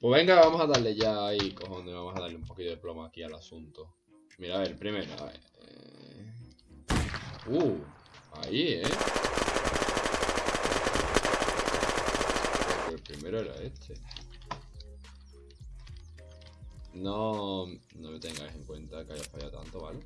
Pues venga, vamos a darle ya ahí, cojones, vamos a darle un poquito de plomo aquí al asunto. Mira, a ver, primero, a ver. eh. Uh, ahí, ¿eh? El primero era este. No, no me tengáis en cuenta que haya fallado tanto, ¿vale?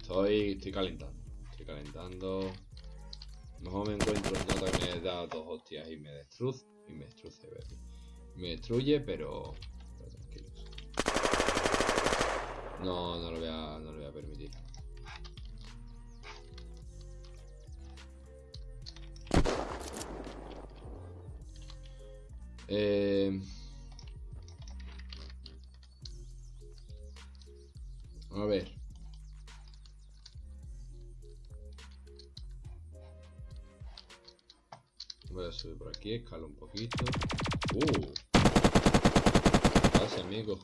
Estoy, estoy calentando, calentando. Mejor me encuentro un nota que me da dos hostias y me destruye, y me destruye, baby. Me destruye, pero, tranquilos. No, no lo voy a, no lo voy a permitir. Eh... A ver. Voy a subir por aquí, escalo un poquito. Uh. Gracias, amigo.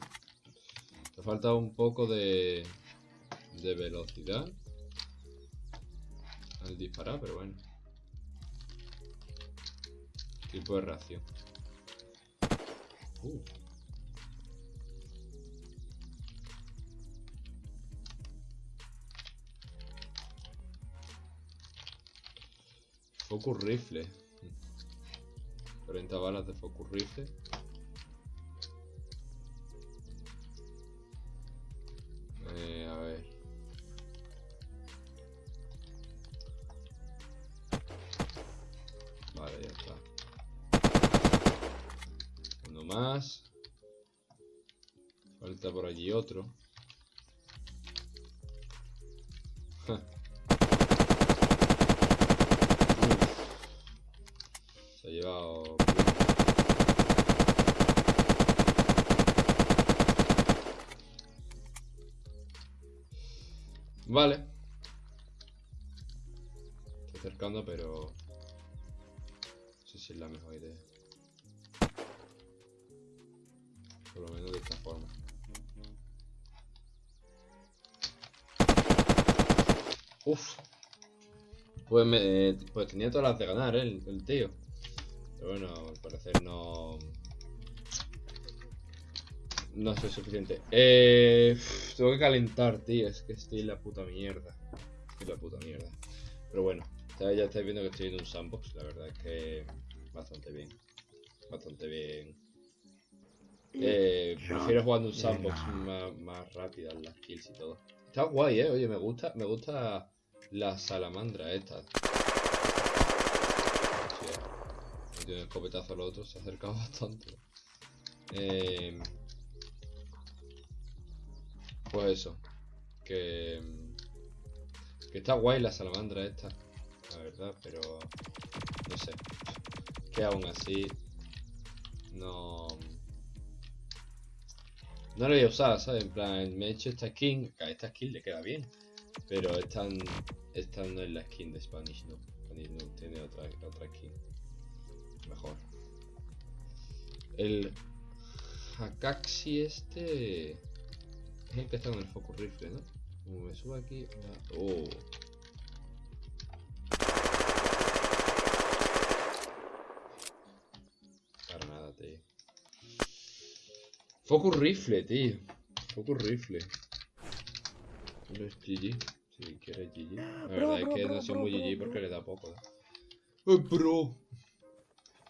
Te falta un poco de, de velocidad al disparar, pero bueno. Tipo de reacción. Uh. Focus rifle. 40 balas de focus rifle. Eh, a ver. Vale, ya está. Uno más. Falta por allí otro. Ha llevado... Vale. Estoy acercando, pero... No sé si es la mejor idea. Por lo menos de esta forma. Uf. Pues, me, eh, pues tenía todas las de ganar, ¿eh? el tío. Pero bueno, al parecer no... No soy suficiente. Eh, tengo que calentar, tío. Es que estoy en la puta mierda. Estoy en la puta mierda. Pero bueno, ya, estáis viendo que estoy en un sandbox. La verdad es que bastante bien. Bastante bien. Eh, prefiero jugar en un sandbox más, más rápidas las kills y todo. Está guay, eh. Oye, me gusta, me gusta la salamandra esta. Hostia, me tiene un escopetazo al otro, se ha acercado bastante. Eh, pues eso. Que, que está guay la salamandra esta. La verdad, pero no sé. Que aún así no... No lo voy a usar, ¿sabes? En plan, me he hecho esta skin, a esta skin le queda bien. Pero esta, esta no es la skin de Spanish no. Spanish no tiene otra, otra skin. Mejor. El Hakaxi este es el que está con el focus rifle, ¿no? Como me subo aquí. Oh. Para nada, tío. Focus rifle, tío. Focus rifle. No es GG. Si quieres GG. La verdad es que no soy muy GG porque le da poco. ¿eh? ¡Eh, bro!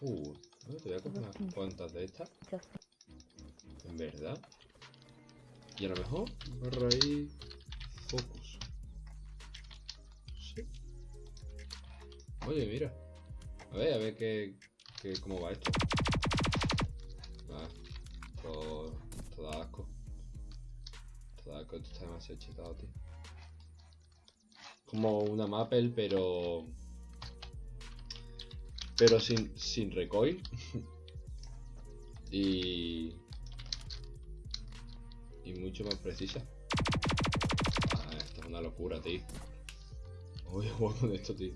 Uh, no, te voy a coger unas cuantas de estas. En verdad. Y a lo mejor barra ahí focus. Sí. Oye, mira. A ver, a ver qué, qué cómo va esto. Ah, todo, todo da asco. Todo da asco, esto está demasiado chetado, tío. Como una Maple, pero... Pero sin, sin recoil. y... Y mucho más precisa. Ah, esto es una locura, tío. Voy a jugar con esto, tío.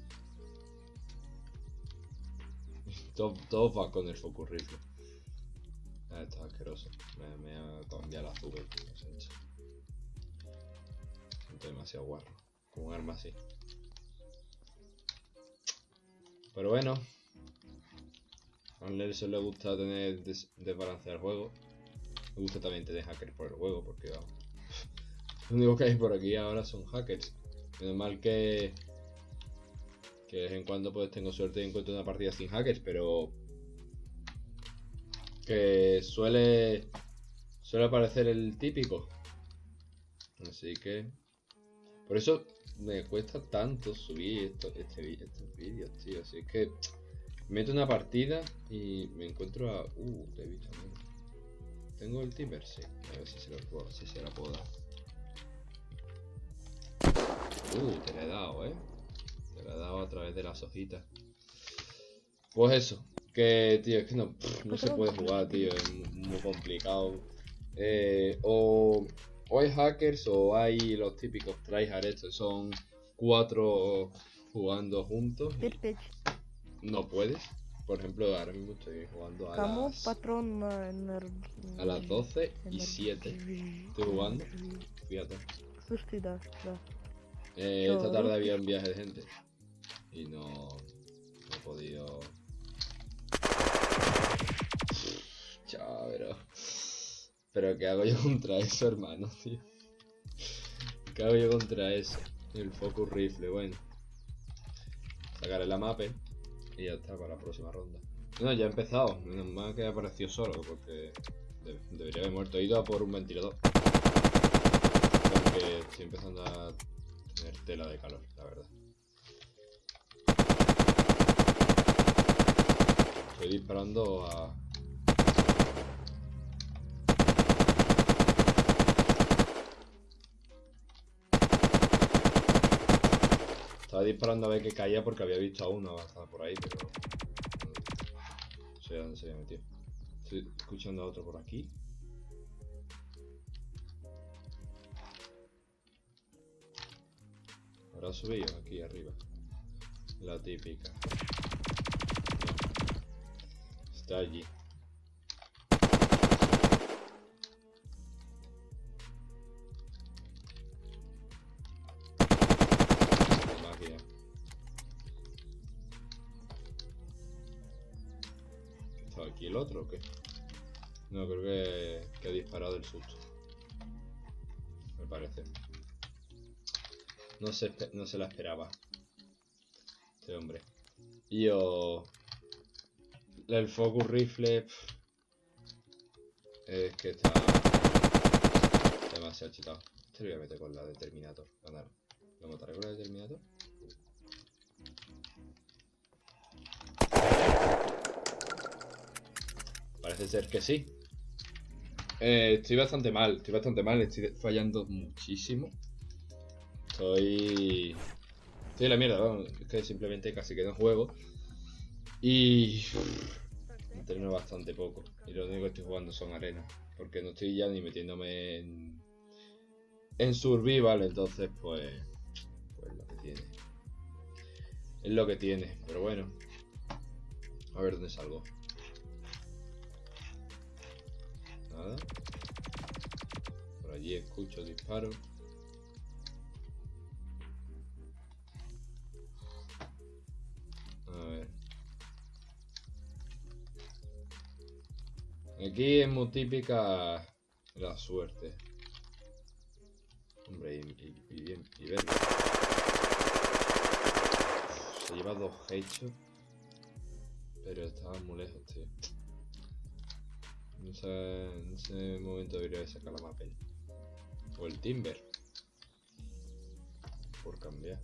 Todo, todo va con el focus rifle. Ah, esto es asqueroso. Me, me ha cambiado la siento. Siento demasiado guarro. Con un arma así. Pero bueno. A Nelson le gusta tener desbalancear el juego. Me gusta también tener hackers por el juego, porque vamos. Lo único que hay por aquí ahora son hackers. Menos mal que. Que de vez en cuando pues tengo suerte y encuentro una partida sin hackers, pero. Que suele. Suele aparecer el típico. Así que. Por eso me cuesta tanto subir esto, este, estos vídeos, tío. Así que meto una partida y me encuentro a. Uh, te he visto ¿Tengo el timber? Sí. A ver si se lo puedo, si se la puedo dar. Uh, te la he dado, eh. Te la he dado a través de las hojitas. Pues eso. Que, tío, es que no, no se puede jugar, tío. Es muy complicado. Eh, o o hay hackers o hay los típicos tryhard estos, son cuatro jugando juntos. No puedes. Por ejemplo, ahora mismo estoy jugando a las, a las 12 y 7. Estoy jugando. Fíjate. Eh, esta tarde había un viaje de gente. Y no, no he podido... Chao, pero... Pero ¿qué hago yo contra eso, hermano, tío? ¿Qué hago yo contra eso? El focus rifle, bueno. Sacaré la mapa y ya está para la próxima ronda. No, ya he empezado. Menos mal que apareció solo, porque debería haber muerto. Ido a por un ventilador. Porque estoy empezando a tener tela de calor, la verdad. Estoy disparando a Estaba disparando a ver que caía porque había visto a uno avanzar por ahí, pero... No sé dónde se había metido. Estoy escuchando a otro por aquí. Ahora ha subido aquí arriba. La típica. Está allí. No, creo que, que ha disparado el susto. Me parece. No se, no se la esperaba. Este hombre. Yo... El focus rifle... es que está... Demasiado chetado. Este lo voy a meter con la determinator. Ganar. ¿Lo mataré con la determinator? Parece ser que sí. Eh, estoy bastante mal, estoy bastante mal, estoy fallando muchísimo. Estoy... Estoy la mierda, es que simplemente casi que no juego. Y... Entreno bastante poco. Y lo único que estoy jugando son arenas. Porque no estoy ya ni metiéndome en... En survival, entonces pues... Pues lo que tiene. Es lo que tiene, pero bueno. A ver dónde salgo. Por allí escucho disparos. A ver. Aquí es muy típica la suerte. Hombre, y, bien, y ver. Se lleva dos hechos. Pero estaba muy lejos, tío. En ese momento debería sacar la mapa. O el timber. Por cambiar.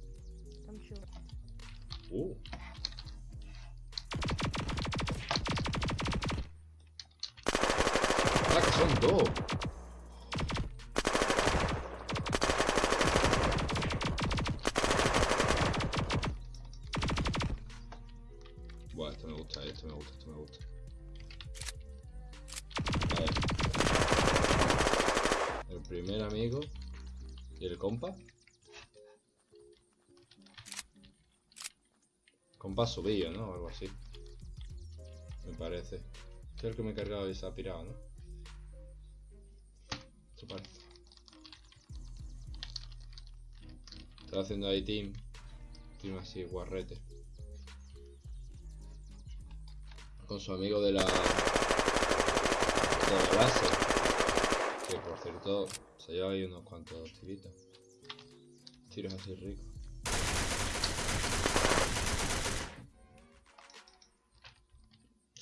Uh. Ah, que son dos. Compa subido, ¿no? algo así. Me parece. El que me he cargado y se ha pirado, ¿no? Esto parece. Está haciendo ahí team. Team así, guarrete. con su amigo de la, de la base. Que por cierto, se lleva ahí unos cuantos tiritos. Tiros así ricos.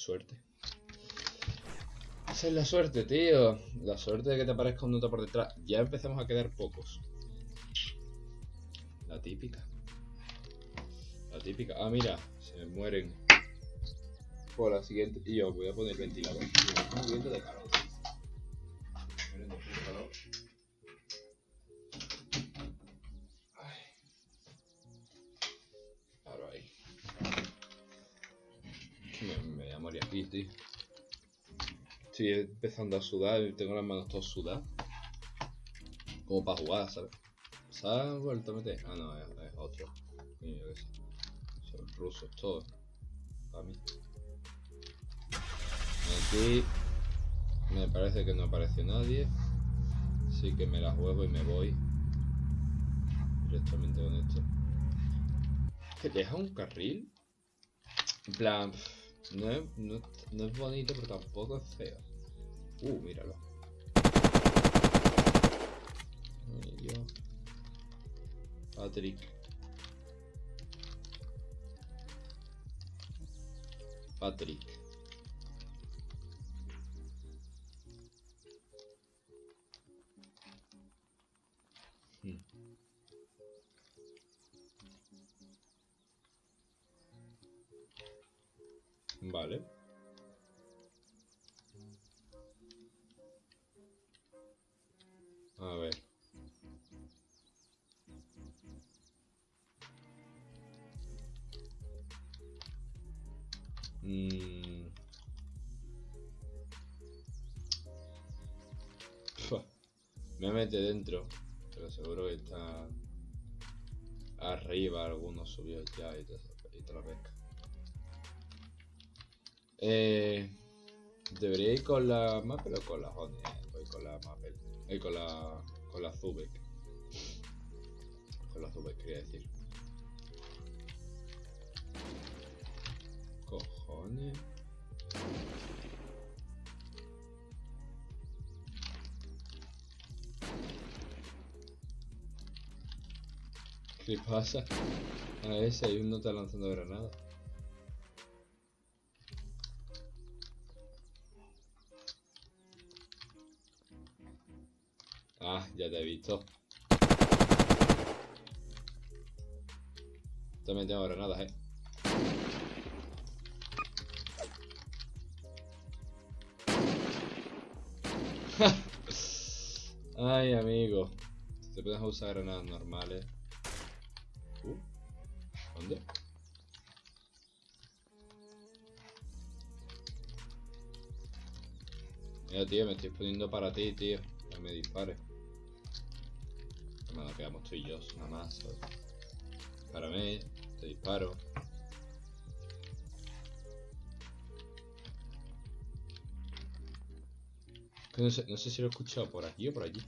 Suerte. Esa es la suerte, tío. La suerte de que te aparezca un nota por detrás. Ya empezamos a quedar pocos. La típica. La típica. Ah, mira. Se mueren. Por la siguiente. Y yo voy a poner ventilador. Un de calor. Aquí. Estoy empezando a sudar y tengo las manos todas sudadas. Como para jugar, ¿sabes? ¿Se ha vuelto a meter? Ah, no, es, otro. Son rusos todos. Para mí. Aquí me parece que no apareció nadie. Así que me la juego y me voy. Directamente con esto. ¿Que deja un carril? En plan, no no, no es bonito, pero tampoco es feo. Uh, míralo. Patrick. Patrick. Vale. A ver. Mm. Me mete dentro, pero seguro que está arriba algunos subió ya y te, y te la pesca. Eh, debería ir con la Maple o con la Honey. Voy con la Maple. Eh, con la. con la Zubek. Con la Zubek quería decir. Cojones. ¿Qué pasa? A ese hay uno está lanzando granada. Ah, ya te he visto. También tengo granadas, eh. Ay, amigo. Te puedes usar granadas normales. Uh, ¿Dónde? Mira, tío, me estoy poniendo para ti, tío. Que me dispare. Bueno, quedamos tú y yo, nada más. ¿sabes? Dispárame, te disparo. No sé, no sé si lo he escuchado por aquí o por allí.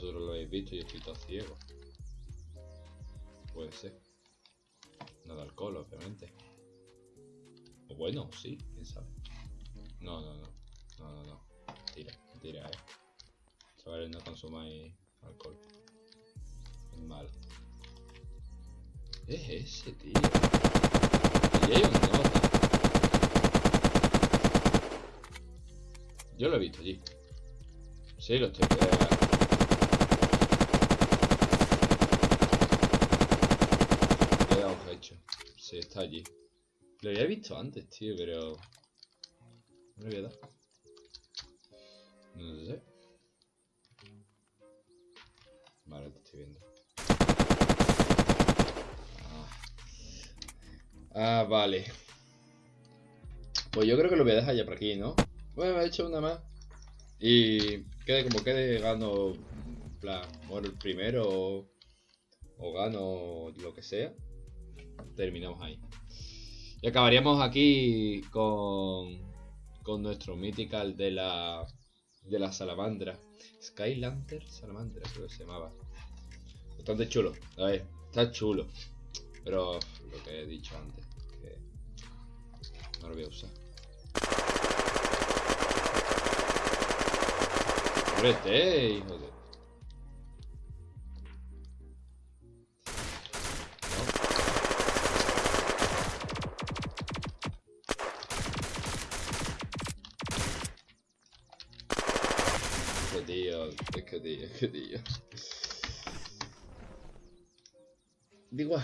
Vosotros lo habéis visto yo estoy todo ciego. Puede ser. No de alcohol, obviamente. O bueno, sí, quién sabe. No, no, no. No, no, no. Tira, tira, eh. Chavales, no consumáis alcohol. Es malo. Es ese, tío. Y hay un nota. Yo lo he visto allí. Sí, lo estoy. eh, Le he dado un hecho. Sí, está allí. Lo había visto antes, tío, pero. No le voy a dar. No sé. Vale, te estoy viendo. Ah. Ah, vale. Pues yo creo que lo voy a dejar ya por aquí, ¿no? Bueno, he hecho una más. Y quede como quede, gano. Plan, muero el primero o, o gano lo que sea. Terminamos ahí. Y acabaríamos aquí con, con nuestro mythical de la, de la salamandra. Skylander Salamandra, creo que se llamaba. Bastante chulo. A ver, está chulo. Pero lo que he dicho antes, que no lo voy a usar. Muérete, hijo de... que tío, qué tío. Digo,